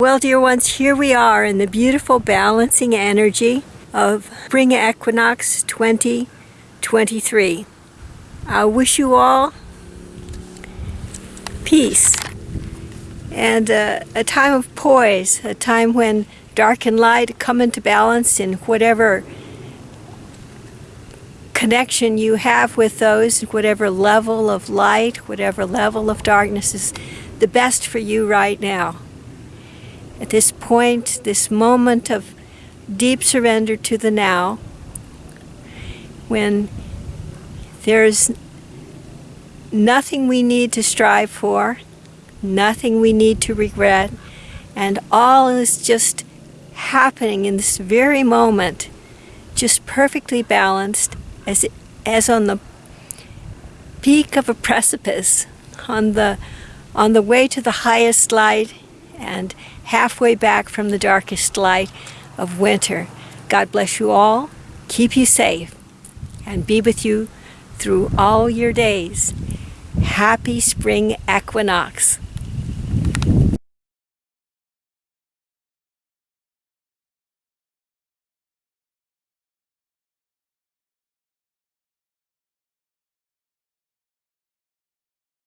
Well, dear ones, here we are in the beautiful balancing energy of Spring Equinox 2023. I wish you all peace and uh, a time of poise, a time when dark and light come into balance in whatever connection you have with those, whatever level of light, whatever level of darkness is the best for you right now at this point, this moment of deep surrender to the now, when there's nothing we need to strive for, nothing we need to regret, and all is just happening in this very moment, just perfectly balanced as, as on the peak of a precipice, on the, on the way to the highest light and halfway back from the darkest light of winter. God bless you all, keep you safe, and be with you through all your days. Happy spring equinox.